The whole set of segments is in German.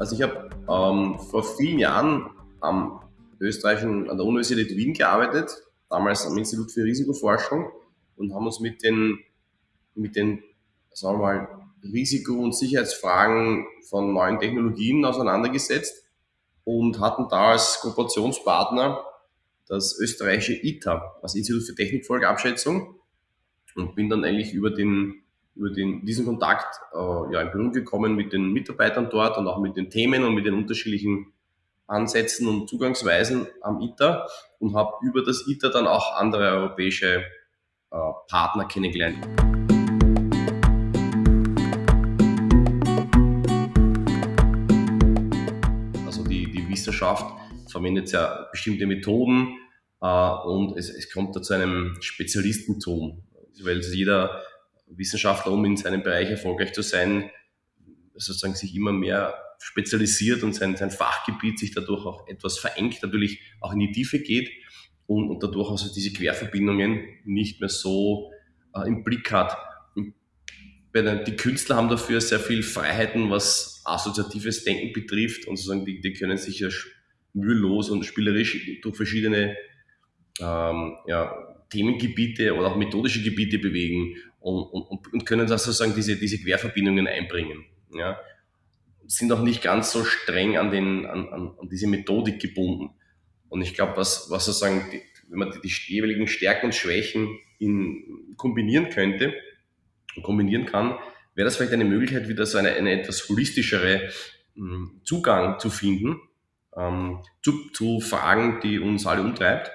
Also ich habe ähm, vor vielen Jahren am österreichischen, an der Universität Wien gearbeitet, damals am Institut für Risikoforschung und haben uns mit den, mit den sagen wir mal, Risiko- und Sicherheitsfragen von neuen Technologien auseinandergesetzt und hatten da als Kooperationspartner das österreichische ITA, das Institut für Technikfolgeabschätzung und bin dann eigentlich über den über den, diesen Kontakt äh, ja, in Berührung gekommen mit den Mitarbeitern dort und auch mit den Themen und mit den unterschiedlichen Ansätzen und Zugangsweisen am ITER und habe über das ITER dann auch andere europäische äh, Partner kennengelernt. Also die, die Wissenschaft verwendet ja bestimmte Methoden äh, und es, es kommt da zu einem Spezialistentum, weil jeder Wissenschaftler, um in seinem Bereich erfolgreich zu sein, sozusagen sich immer mehr spezialisiert und sein, sein Fachgebiet sich dadurch auch etwas verengt, natürlich auch in die Tiefe geht und, und dadurch also diese Querverbindungen nicht mehr so äh, im Blick hat. Die Künstler haben dafür sehr viel Freiheiten, was assoziatives Denken betrifft und sozusagen die, die können sich ja mühelos und spielerisch durch verschiedene ähm, ja, Themengebiete oder auch methodische Gebiete bewegen und, und, und können da sozusagen diese, diese Querverbindungen einbringen. Ja. Sind auch nicht ganz so streng an, den, an, an, an diese Methodik gebunden. Und ich glaube, was, was sozusagen, die, wenn man die, die jeweiligen Stärken und Schwächen in, kombinieren könnte und kombinieren kann, wäre das vielleicht eine Möglichkeit, wieder so eine, eine etwas holistischere hm, Zugang zu finden ähm, zu, zu Fragen, die uns alle umtreibt.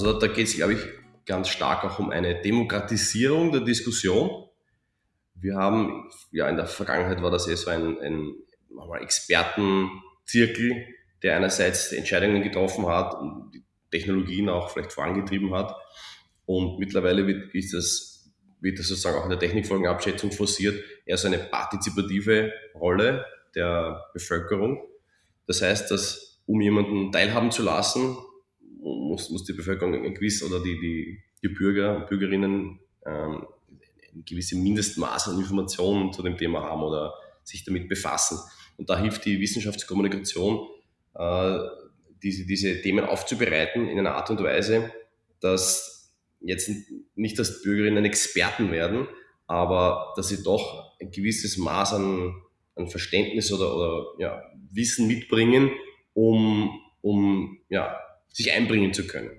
Also da, da geht es, glaube ich, ganz stark auch um eine Demokratisierung der Diskussion. Wir haben, ja, in der Vergangenheit war das ja so ein, ein Expertenzirkel, der einerseits Entscheidungen getroffen hat und die Technologien auch vielleicht vorangetrieben hat. Und mittlerweile wird, ist das, wird das sozusagen auch in der Technikfolgenabschätzung forciert, eher so eine partizipative Rolle der Bevölkerung. Das heißt, dass um jemanden teilhaben zu lassen, muss, muss die Bevölkerung ein gewiss oder die, die, die Bürger und Bürgerinnen ähm, ein gewisses Mindestmaß an Informationen zu dem Thema haben oder sich damit befassen. Und da hilft die Wissenschaftskommunikation, äh, diese, diese Themen aufzubereiten in einer Art und Weise, dass jetzt nicht, dass Bürgerinnen Experten werden, aber dass sie doch ein gewisses Maß an, an Verständnis oder, oder ja, Wissen mitbringen, um, um ja, sich einbringen zu können.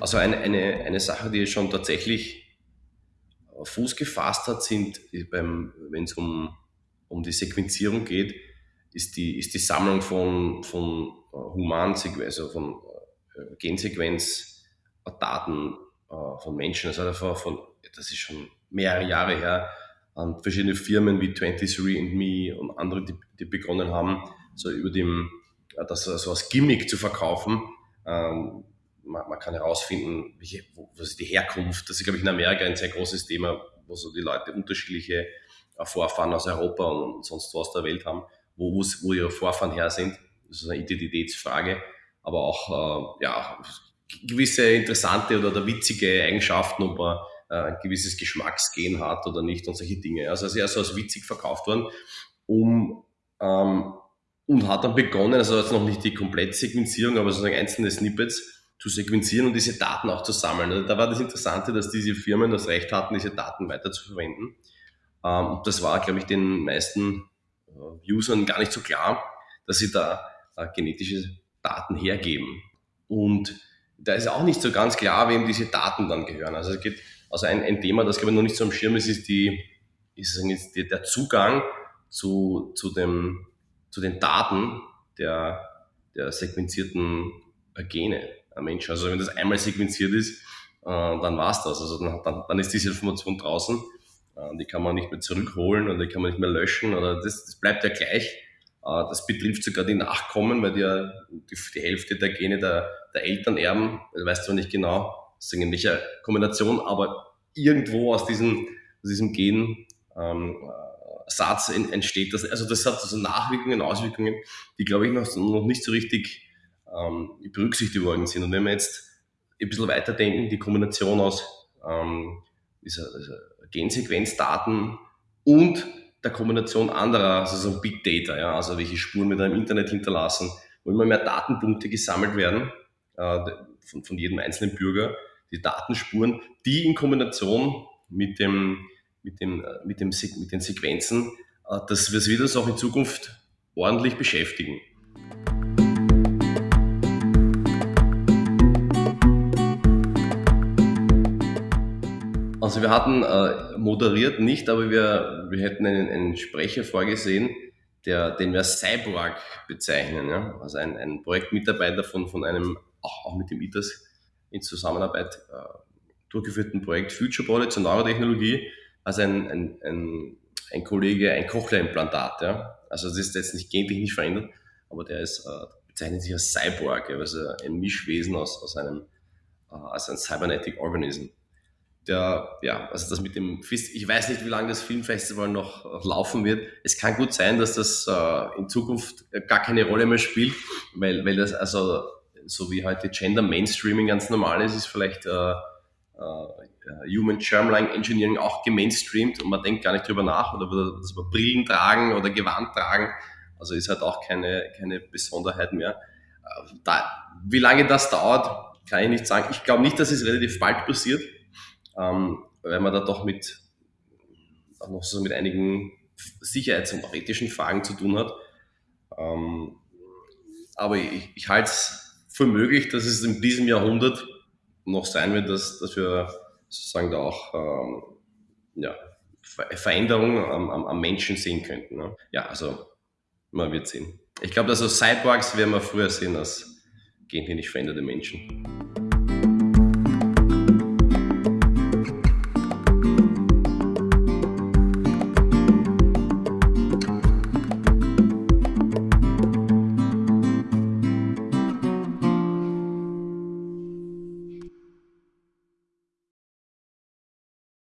Also eine, eine, eine Sache, die schon tatsächlich Fuß gefasst hat, wenn es um, um die Sequenzierung geht, ist die, ist die Sammlung von, von äh, Humansequenz, also von äh, Gensequenzdaten äh, von Menschen. Also von, das ist schon mehrere Jahre her, an verschiedene Firmen wie 23andMe und andere, die, die begonnen haben, so über dem, das so als Gimmick zu verkaufen. Ähm, man, man, kann herausfinden, welche, wo, was ist die Herkunft. Das ist, glaube ich, in Amerika ein sehr großes Thema, wo so die Leute unterschiedliche äh, Vorfahren aus Europa und sonst wo aus der Welt haben, wo, wo ihre Vorfahren her sind. Das ist eine Identitätsfrage, aber auch äh, ja, gewisse interessante oder witzige Eigenschaften, ob man äh, ein gewisses Geschmacksgehen hat oder nicht und solche Dinge. Also es ist als witzig verkauft worden, um ähm, und hat dann begonnen, also jetzt noch nicht die komplette Sequenzierung, aber sozusagen einzelne Snippets zu sequenzieren und diese Daten auch zu sammeln. Also da war das Interessante, dass diese Firmen das Recht hatten, diese Daten weiter zu verwenden. Ähm, das war, glaube ich, den meisten äh, Usern gar nicht so klar, dass sie da äh, genetische Daten hergeben. Und da ist auch nicht so ganz klar, wem diese Daten dann gehören. Also es geht also ein, ein Thema, das glaube ich noch nicht so am Schirm ist, ist, die, ist die, der Zugang zu, zu, dem, zu den Daten der, der sequenzierten Gene am Menschen. Also wenn das einmal sequenziert ist, äh, dann war es das. Also dann, dann, dann, ist diese Information draußen. Äh, die kann man nicht mehr zurückholen oder die kann man nicht mehr löschen oder das, das bleibt ja gleich. Äh, das betrifft sogar die Nachkommen, weil die die, die Hälfte der Gene der, der Eltern erben. Du weißt zwar nicht genau, in welcher Kombination, aber irgendwo aus diesem, aus diesem Gen ähm, Satz entsteht. Das, also das hat also Nachwirkungen, Auswirkungen, die, glaube ich, noch, noch nicht so richtig ähm, berücksichtigt worden sind. Und wenn wir jetzt ein bisschen weiterdenken, die Kombination aus ähm, dieser, dieser Gensequenzdaten und der Kombination anderer, also so Big Data, ja, also welche Spuren wir da im Internet hinterlassen, wo immer mehr Datenpunkte gesammelt werden äh, von, von jedem einzelnen Bürger, die Datenspuren, die in Kombination mit, dem, mit, dem, äh, mit, dem, mit den Sequenzen, äh, das wird uns auch in Zukunft ordentlich beschäftigen. Also wir hatten äh, moderiert nicht, aber wir, wir hätten einen, einen Sprecher vorgesehen, der, den wir Cyborg bezeichnen. Ja? Also ein, ein Projektmitarbeiter von, von einem, auch, auch mit dem ITAS in Zusammenarbeit äh, durchgeführten Projekt Future Body zur Neurotechnologie. Also ein, ein, ein, ein Kollege, ein Cochlea-Implantat. Ja? Also das ist jetzt nicht gentechnisch verändert, aber der ist, äh, bezeichnet sich als Cyborg, also ein Mischwesen aus, aus einem, äh, aus einem Cybernetic Organism der, ja, also das mit dem Fist, ich weiß nicht, wie lange das Filmfestival noch laufen wird. Es kann gut sein, dass das äh, in Zukunft gar keine Rolle mehr spielt, weil, weil das, also, so wie heute Gender Mainstreaming ganz normal ist, ist vielleicht äh, äh, Human Germline Engineering auch gemainstreamt und man denkt gar nicht drüber nach oder dass wir Brillen tragen oder Gewand tragen. Also ist halt auch keine, keine Besonderheit mehr. Äh, da, wie lange das dauert, kann ich nicht sagen. Ich glaube nicht, dass es relativ bald passiert ähm, weil man da doch mit, auch noch so mit einigen Sicherheits- und ethischen Fragen zu tun hat. Ähm, aber ich, ich halte es für möglich, dass es in diesem Jahrhundert noch sein wird, dass, dass wir sozusagen da auch ähm, ja, Veränderungen am, am, am, Menschen sehen könnten. Ne? Ja, also man wird sehen. Ich glaube, also Cyborgs werden wir früher sehen als gentechnisch veränderte Menschen.